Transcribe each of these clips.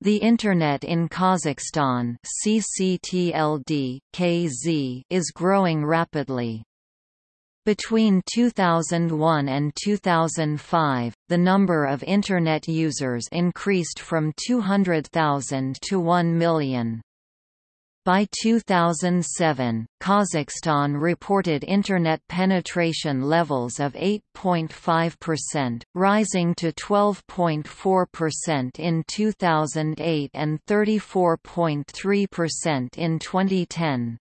The Internet in Kazakhstan is growing rapidly. Between 2001 and 2005, the number of Internet users increased from 200,000 to 1 million. By 2007, Kazakhstan reported Internet penetration levels of 8.5%, rising to 12.4% in 2008 and 34.3% in 2010.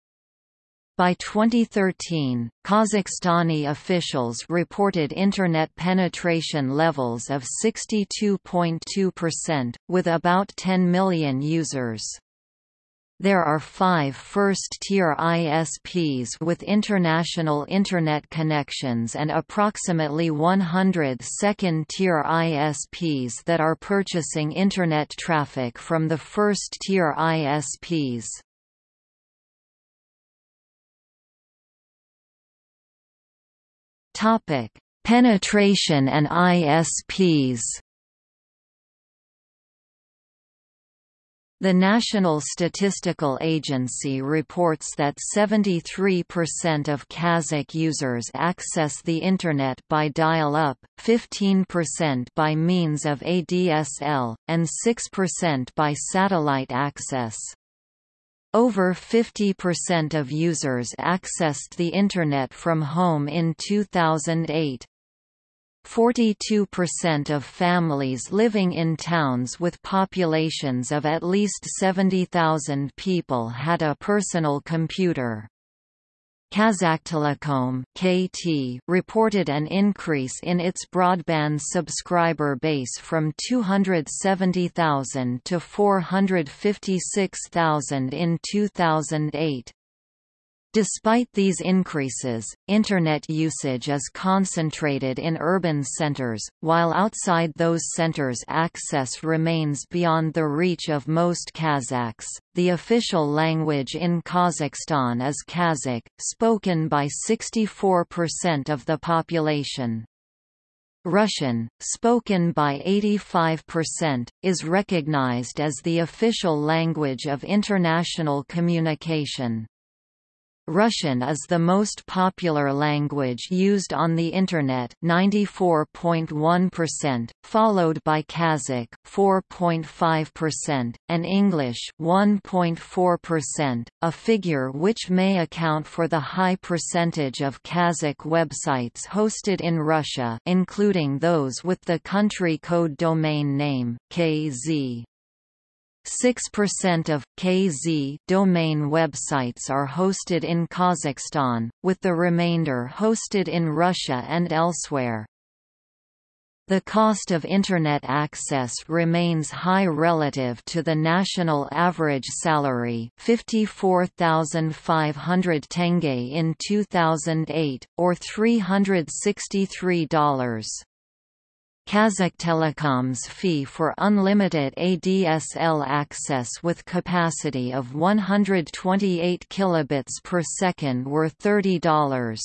By 2013, Kazakhstani officials reported Internet penetration levels of 62.2%, with about 10 million users. There are five first-tier ISPs with international Internet connections and approximately 100 second-tier ISPs that are purchasing Internet traffic from the first-tier ISPs. Penetration and ISPs The National Statistical Agency reports that 73% of Kazakh users access the Internet by dial-up, 15% by means of ADSL, and 6% by satellite access. Over 50% of users accessed the Internet from home in 2008. 42% of families living in towns with populations of at least 70,000 people had a personal computer. Kazakhtelecom (KT) reported an increase in its broadband subscriber base from 270,000 to 456,000 in 2008. Despite these increases, Internet usage is concentrated in urban centers, while outside those centers access remains beyond the reach of most Kazakhs. The official language in Kazakhstan is Kazakh, spoken by 64% of the population. Russian, spoken by 85%, is recognized as the official language of international communication. Russian is the most popular language used on the Internet 94.1%, followed by Kazakh 4.5%, and English 1.4%, a figure which may account for the high percentage of Kazakh websites hosted in Russia including those with the country code domain name, KZ. 6% of KZ domain websites are hosted in Kazakhstan, with the remainder hosted in Russia and elsewhere. The cost of Internet access remains high relative to the national average salary 54,500 tenge in 2008, or $363. Kazakhtelecom's fee for unlimited ADSL access with capacity of 128 kilobits per second were $30.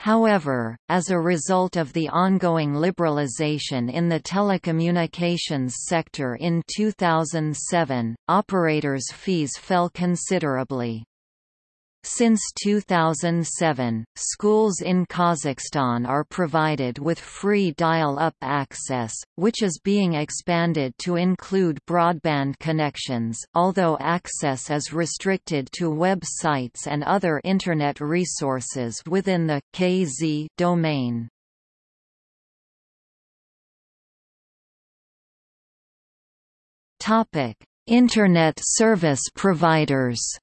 However, as a result of the ongoing liberalization in the telecommunications sector in 2007, operators' fees fell considerably. Since 2007, schools in Kazakhstan are provided with free dial-up access, which is being expanded to include broadband connections, although access is restricted to web sites and other Internet resources within the KZ domain. Internet service providers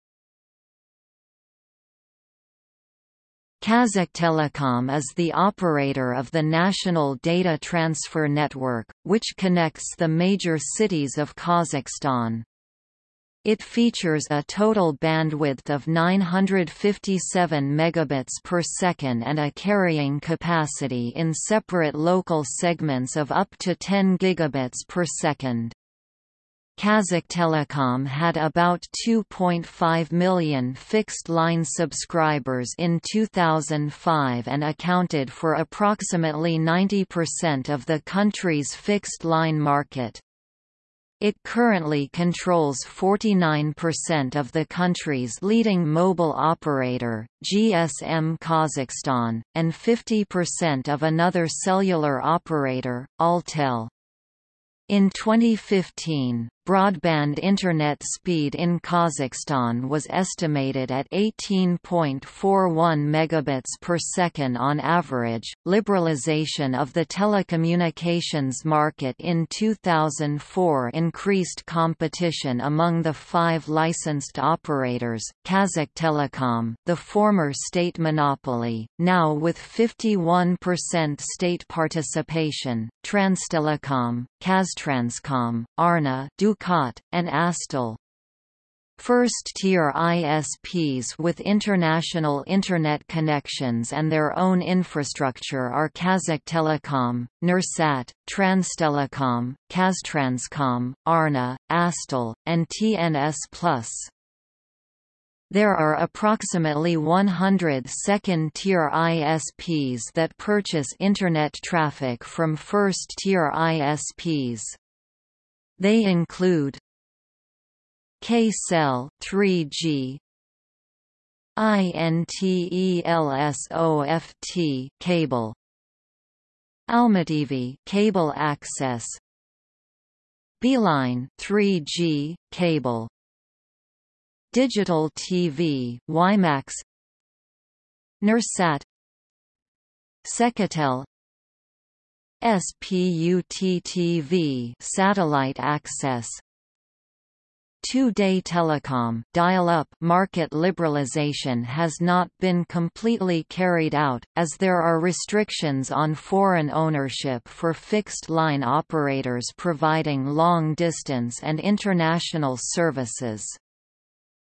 Kazakhtelecom is the operator of the National Data Transfer Network, which connects the major cities of Kazakhstan. It features a total bandwidth of 957 megabits per second and a carrying capacity in separate local segments of up to 10 gigabits per second. Kazakhtelecom had about 2.5 million fixed-line subscribers in 2005 and accounted for approximately 90% of the country's fixed-line market. It currently controls 49% of the country's leading mobile operator, GSM Kazakhstan, and 50% of another cellular operator, Altel. In 2015, broadband internet speed in Kazakhstan was estimated at 18.41 megabits per second on average. Liberalization of the telecommunications market in 2004 increased competition among the five licensed operators. Kazakhtelecom, the former state monopoly, now with 51% state participation, Transtelecom, Kaztranscom, Arna, Dukat, and Astel. First-tier ISPs with international Internet connections and their own infrastructure are Kazakhtelecom, Nursat, Transtelecom, Kaztranscom, Arna, Astel, and TNS+. There are approximately 100 second-tier ISPs that purchase Internet traffic from first-tier ISPs. They include Kcell 3G INTELSOFT cable. Almaty cable access. Beeline 3G cable. Digital TV WiMAX Nursat. Sekatel SPUTTV satellite access Two-day telecom dial-up market liberalization has not been completely carried out, as there are restrictions on foreign ownership for fixed-line operators providing long-distance and international services.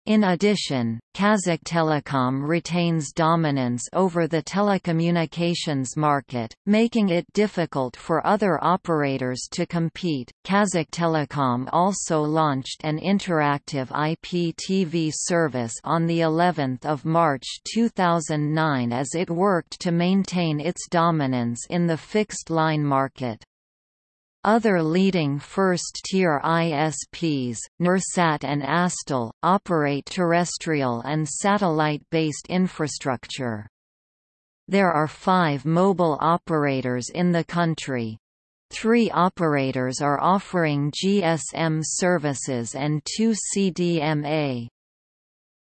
In addition, Kazakhtelecom retains dominance over the telecommunications market, making it difficult for other operators to compete. Kazakhtelecom also launched an interactive IPTV service on the 11th of March 2009 as it worked to maintain its dominance in the fixed-line market. Other leading first-tier ISPs, Nursat and Astel, operate terrestrial and satellite-based infrastructure. There are five mobile operators in the country. Three operators are offering GSM services and two CDMA.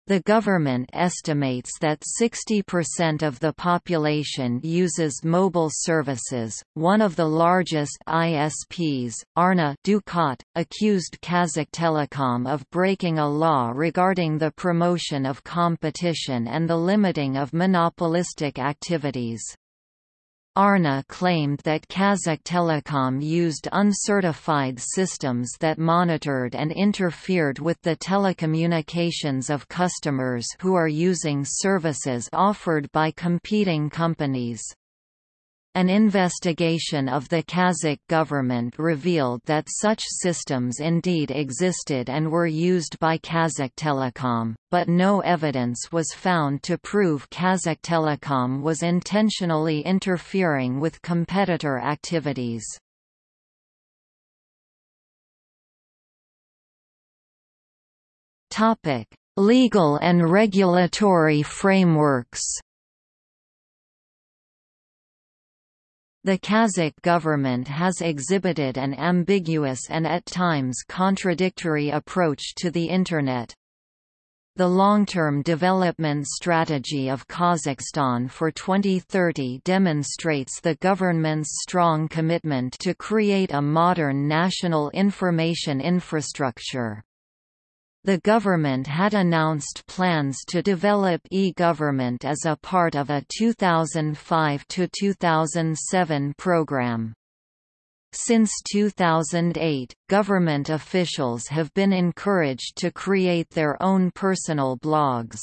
The government estimates that 60% of the population uses mobile services. One of the largest ISPs, Arna Dukat, accused Kazakhtelecom of breaking a law regarding the promotion of competition and the limiting of monopolistic activities. Arna claimed that Kazakh Telecom used uncertified systems that monitored and interfered with the telecommunications of customers who are using services offered by competing companies. An investigation of the Kazakh government revealed that such systems indeed existed and were used by Kazakh Telecom, but no evidence was found to prove Kazakh Telecom was intentionally interfering with competitor activities. Legal and regulatory frameworks The Kazakh government has exhibited an ambiguous and at times contradictory approach to the Internet. The long-term development strategy of Kazakhstan for 2030 demonstrates the government's strong commitment to create a modern national information infrastructure. The government had announced plans to develop e-government as a part of a 2005–2007 program. Since 2008, government officials have been encouraged to create their own personal blogs.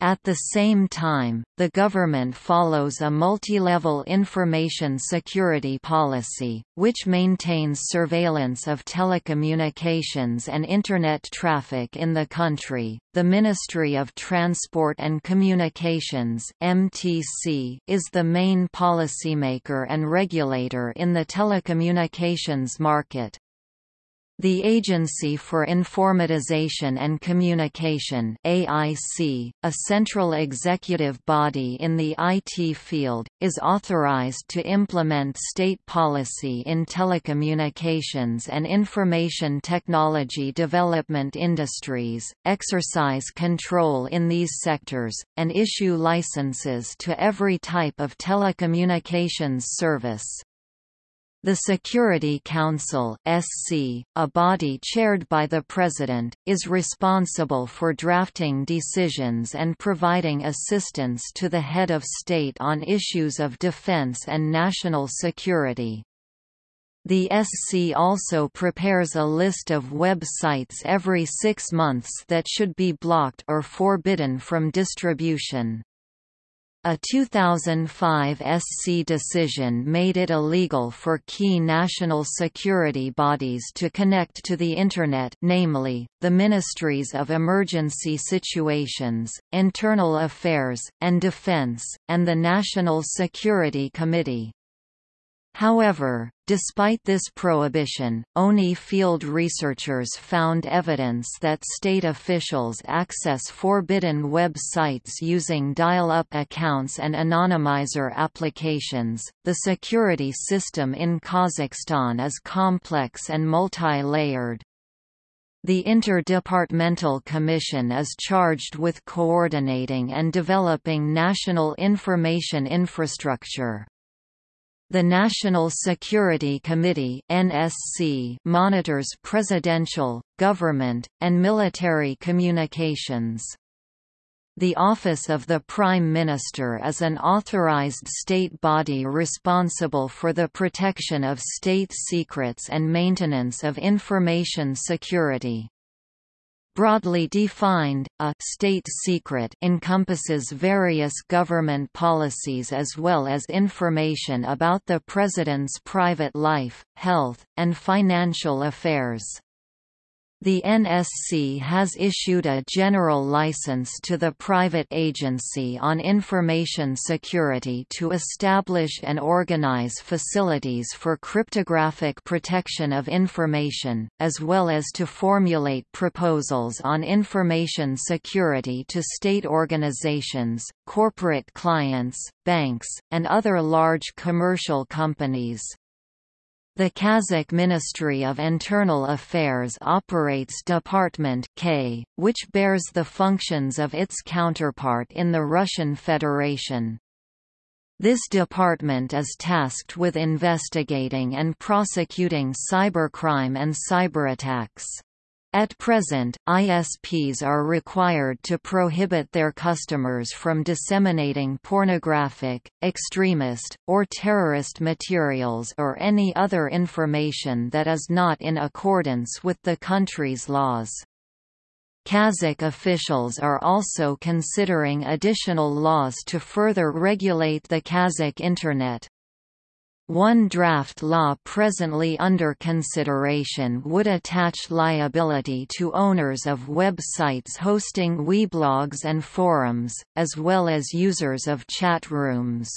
At the same time, the government follows a multi-level information security policy, which maintains surveillance of telecommunications and Internet traffic in the country. The Ministry of Transport and Communications (MTC) is the main policymaker and regulator in the telecommunications market. The Agency for Informatization and Communication AIC, a central executive body in the IT field, is authorized to implement state policy in telecommunications and information technology development industries, exercise control in these sectors, and issue licenses to every type of telecommunications service. The Security Council (SC), a body chaired by the President, is responsible for drafting decisions and providing assistance to the head of state on issues of defense and national security. The SC also prepares a list of websites every six months that should be blocked or forbidden from distribution. A 2005 SC decision made it illegal for key national security bodies to connect to the Internet namely, the Ministries of Emergency Situations, Internal Affairs, and Defense, and the National Security Committee. However, despite this prohibition, ONI field researchers found evidence that state officials access forbidden web sites using dial-up accounts and anonymizer applications. The security system in Kazakhstan is complex and multi-layered. The Interdepartmental Commission is charged with coordinating and developing national information infrastructure. The National Security Committee (NSC) monitors presidential, government, and military communications. The Office of the Prime Minister is an authorized state body responsible for the protection of state secrets and maintenance of information security. Broadly defined, a «state secret» encompasses various government policies as well as information about the President's private life, health, and financial affairs. The NSC has issued a general license to the private Agency on Information Security to establish and organize facilities for cryptographic protection of information, as well as to formulate proposals on information security to state organizations, corporate clients, banks, and other large commercial companies. The Kazakh Ministry of Internal Affairs operates Department K, which bears the functions of its counterpart in the Russian Federation. This department is tasked with investigating and prosecuting cybercrime and cyberattacks. At present, ISPs are required to prohibit their customers from disseminating pornographic, extremist, or terrorist materials or any other information that is not in accordance with the country's laws. Kazakh officials are also considering additional laws to further regulate the Kazakh Internet. One draft law presently under consideration would attach liability to owners of websites hosting weblogs and forums, as well as users of chat rooms.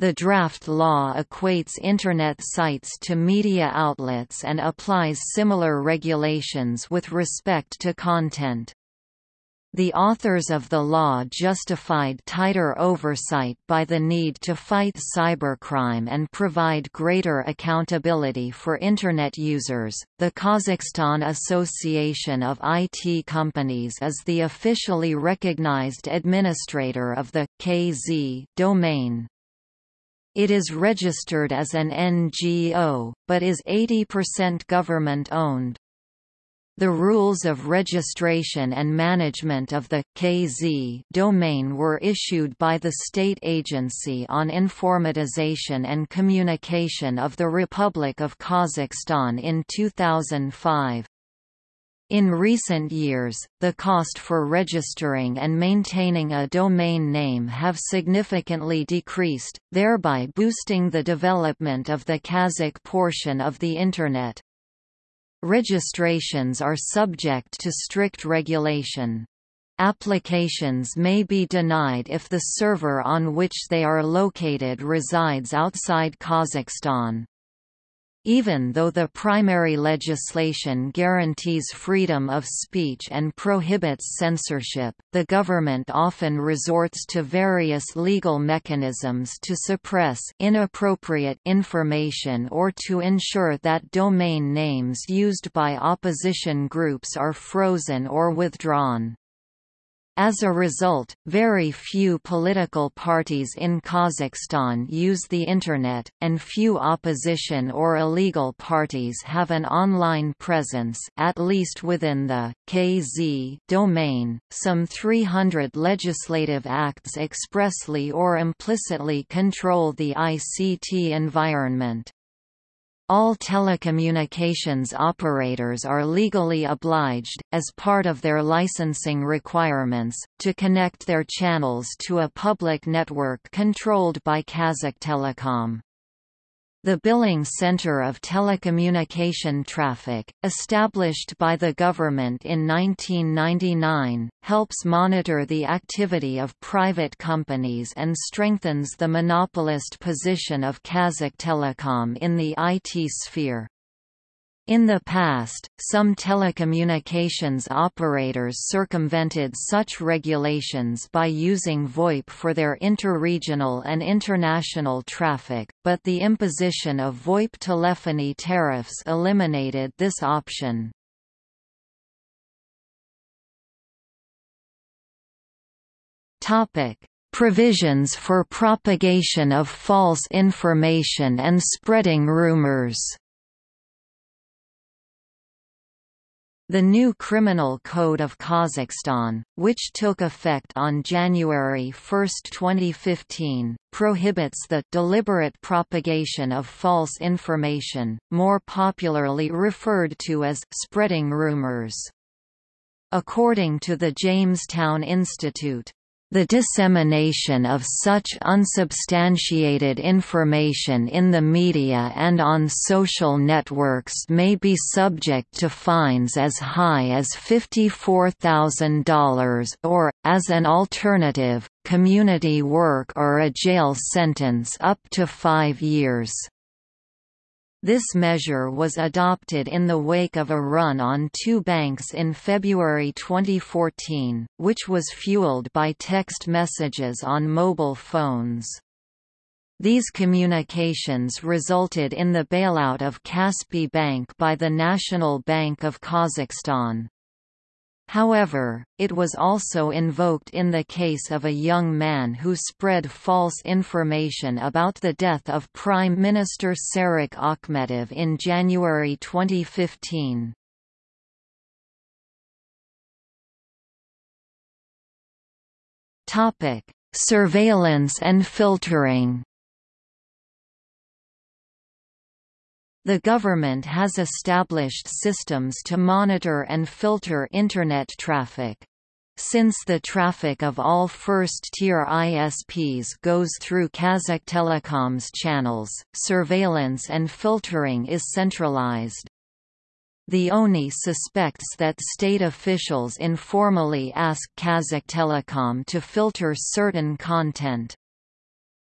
The draft law equates Internet sites to media outlets and applies similar regulations with respect to content. The authors of the law justified tighter oversight by the need to fight cybercrime and provide greater accountability for Internet users. The Kazakhstan Association of IT Companies is the officially recognized administrator of the KZ domain. It is registered as an NGO, but is 80% government owned. The rules of registration and management of the KZ domain were issued by the State Agency on Informatization and Communication of the Republic of Kazakhstan in 2005. In recent years, the cost for registering and maintaining a domain name have significantly decreased, thereby boosting the development of the Kazakh portion of the Internet. Registrations are subject to strict regulation. Applications may be denied if the server on which they are located resides outside Kazakhstan. Even though the primary legislation guarantees freedom of speech and prohibits censorship, the government often resorts to various legal mechanisms to suppress inappropriate information or to ensure that domain names used by opposition groups are frozen or withdrawn. As a result, very few political parties in Kazakhstan use the Internet, and few opposition or illegal parties have an online presence at least within the KZ domain. Some 300 legislative acts expressly or implicitly control the ICT environment. All telecommunications operators are legally obliged, as part of their licensing requirements, to connect their channels to a public network controlled by Kazakhtelecom. The Billing Center of Telecommunication Traffic, established by the government in 1999, helps monitor the activity of private companies and strengthens the monopolist position of Kazakh Telecom in the IT sphere. In the past, some telecommunications operators circumvented such regulations by using VoIP for their interregional and international traffic, but the imposition of VoIP telephony tariffs eliminated this option. Topic: Provisions for propagation of false information and spreading rumors The new Criminal Code of Kazakhstan, which took effect on January 1, 2015, prohibits the deliberate propagation of false information, more popularly referred to as spreading rumors. According to the Jamestown Institute, the dissemination of such unsubstantiated information in the media and on social networks may be subject to fines as high as $54,000 or, as an alternative, community work or a jail sentence up to five years. This measure was adopted in the wake of a run on two banks in February 2014, which was fueled by text messages on mobile phones. These communications resulted in the bailout of Kaspi Bank by the National Bank of Kazakhstan. However, it was also invoked in the case of a young man who spread false information about the death of Prime Minister Serik Akhmetov in January 2015. Surveillance and filtering The government has established systems to monitor and filter Internet traffic. Since the traffic of all first-tier ISPs goes through Kazakh Telecom's channels, surveillance and filtering is centralized. The ONI suspects that state officials informally ask Kazakh Telecom to filter certain content.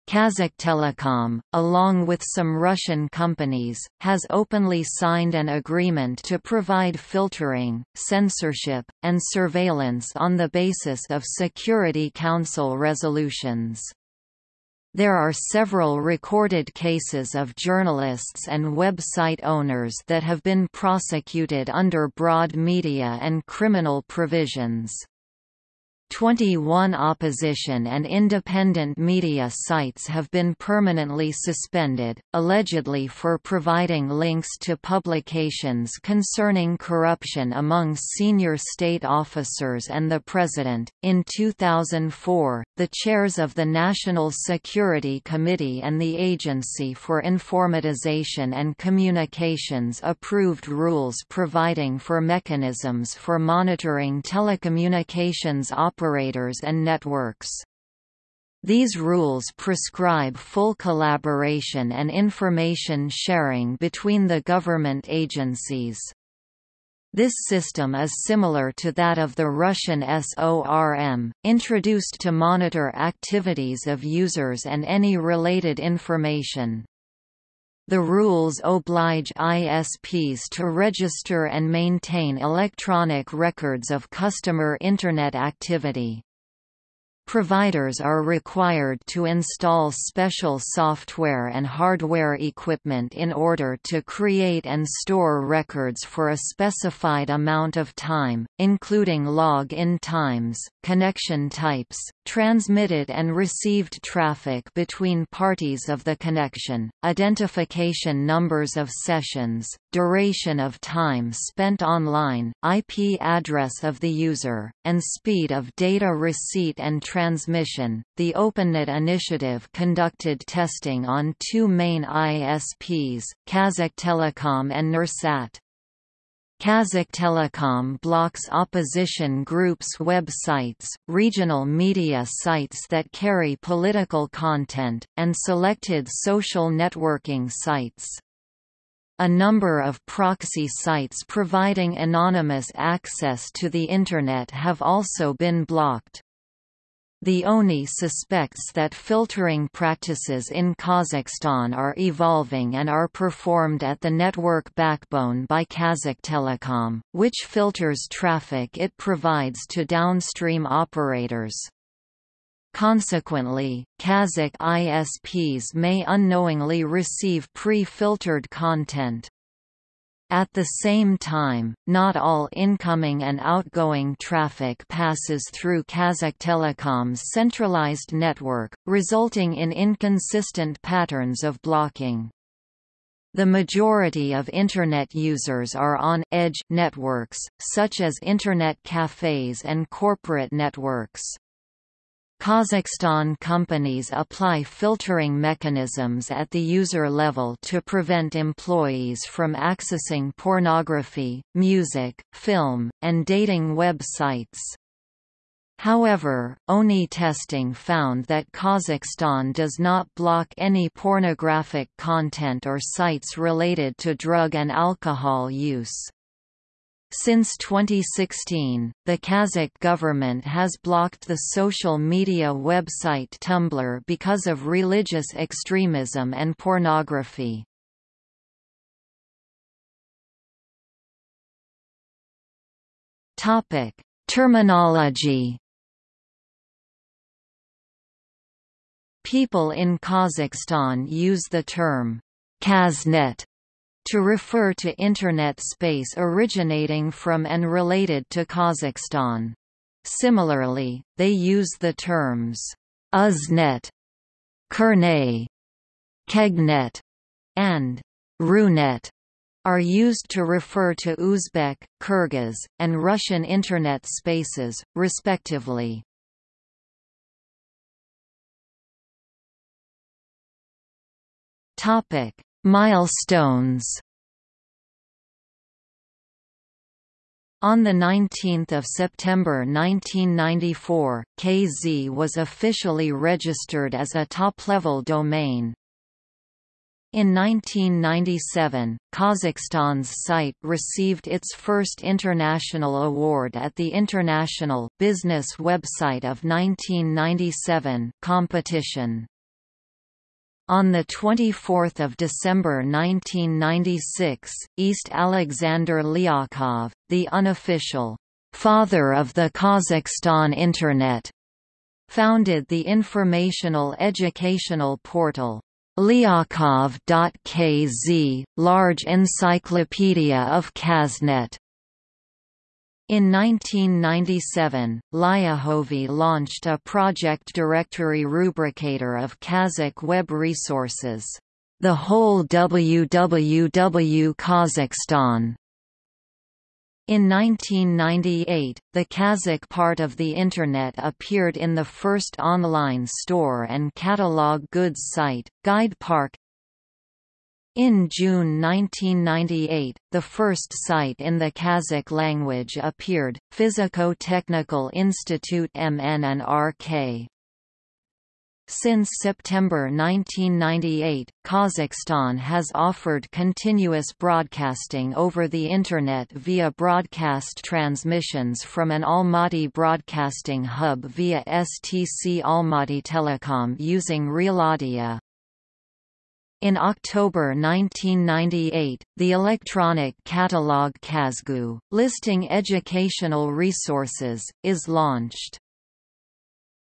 Kazakhtelecom, along with some Russian companies, has openly signed an agreement to provide filtering, censorship, and surveillance on the basis of Security Council resolutions. There are several recorded cases of journalists and website owners that have been prosecuted under broad media and criminal provisions. 21 opposition and independent media sites have been permanently suspended, allegedly for providing links to publications concerning corruption among senior state officers and the president. In 2004, the chairs of the National Security Committee and the Agency for Informatization and Communications approved rules providing for mechanisms for monitoring telecommunications operations operators and networks. These rules prescribe full collaboration and information sharing between the government agencies. This system is similar to that of the Russian SORM, introduced to monitor activities of users and any related information. The rules oblige ISPs to register and maintain electronic records of customer Internet activity. Providers are required to install special software and hardware equipment in order to create and store records for a specified amount of time, including log-in times, connection types, transmitted and received traffic between parties of the connection, identification numbers of sessions, duration of time spent online, IP address of the user, and speed of data receipt and transmission. The OpenNet initiative conducted testing on two main ISPs, Kazakh Telecom and Nursat. Kazakhtelecom blocks opposition groups' websites, regional media sites that carry political content, and selected social networking sites. A number of proxy sites providing anonymous access to the Internet have also been blocked. The ONI suspects that filtering practices in Kazakhstan are evolving and are performed at the network backbone by Kazakh Telecom, which filters traffic it provides to downstream operators. Consequently, Kazakh ISPs may unknowingly receive pre-filtered content. At the same time, not all incoming and outgoing traffic passes through Kazakhtelecom's centralized network, resulting in inconsistent patterns of blocking. The majority of Internet users are on edge networks, such as Internet cafes and corporate networks. Kazakhstan companies apply filtering mechanisms at the user level to prevent employees from accessing pornography, music, film, and dating websites. However, ONI testing found that Kazakhstan does not block any pornographic content or sites related to drug and alcohol use. Since 2016, the Kazakh government has blocked the social media website Tumblr because of religious extremism and pornography. Topic: Terminology. People in Kazakhstan use the term Kaznet to refer to Internet space originating from and related to Kazakhstan. Similarly, they use the terms Uznet, Kernay, Kegnet, and Runet are used to refer to Uzbek, Kyrgyz, and Russian Internet spaces, respectively. Topic: Milestones On 19 September 1994, KZ was officially registered as a top-level domain. In 1997, Kazakhstan's site received its first international award at the International Business Website of 1997 competition. On 24 December 1996, East Alexander Lyakov, the unofficial «father of the Kazakhstan Internet», founded the informational educational portal Lyakov.kz, large encyclopedia of Kaznet. In 1997, Lyahovy launched a project directory rubricator of Kazakh web resources, the whole www Kazakhstan. In 1998, the Kazakh part of the Internet appeared in the first online store and catalog goods site, Guide Park in June 1998, the first site in the Kazakh language appeared, Physico-Technical Institute MN and RK. Since September 1998, Kazakhstan has offered continuous broadcasting over the Internet via broadcast transmissions from an Almaty broadcasting hub via STC Almaty Telecom using RealAudio. In October 1998, the electronic catalog Kazgu, listing educational resources, is launched.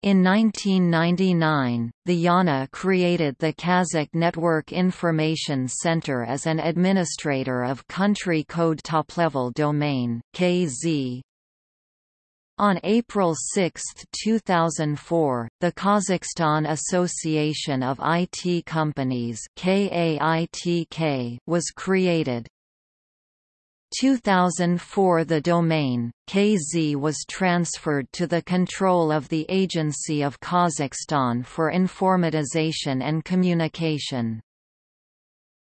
In 1999, the Yana created the Kazakh Network Information Center as an administrator of country code top-level domain KZ. On April 6, 2004, the Kazakhstan Association of IT Companies was created. 2004 The domain, KZ was transferred to the control of the Agency of Kazakhstan for Informatization and Communication.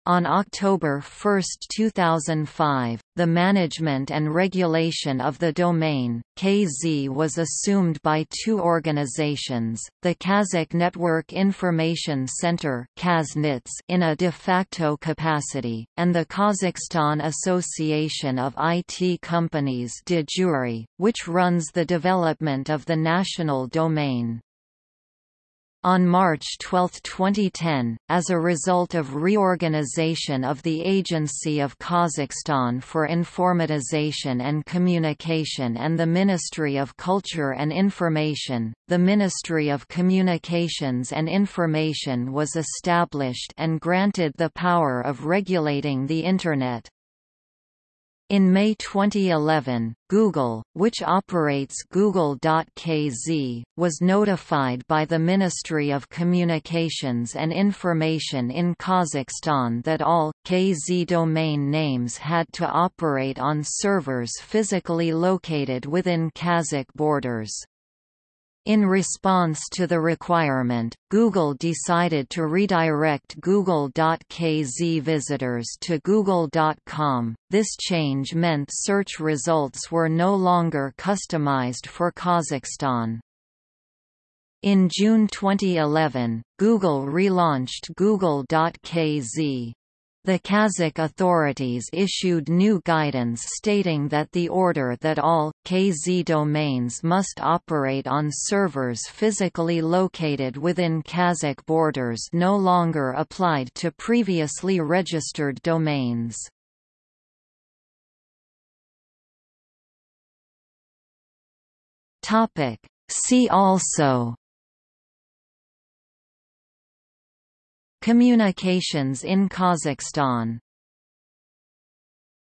On October 1, 2005, the management and regulation of the domain, KZ was assumed by two organizations, the Kazakh Network Information Center in a de facto capacity, and the Kazakhstan Association of IT Companies de jure, which runs the development of the national domain. On March 12, 2010, as a result of reorganization of the Agency of Kazakhstan for Informatization and Communication and the Ministry of Culture and Information, the Ministry of Communications and Information was established and granted the power of regulating the Internet. In May 2011, Google, which operates Google.kz, was notified by the Ministry of Communications and Information in Kazakhstan that all KZ domain names had to operate on servers physically located within Kazakh borders. In response to the requirement, Google decided to redirect Google.kz visitors to Google.com. This change meant search results were no longer customized for Kazakhstan. In June 2011, Google relaunched Google.kz. The Kazakh authorities issued new guidance stating that the order that all, KZ domains must operate on servers physically located within Kazakh borders no longer applied to previously registered domains. See also Communications in Kazakhstan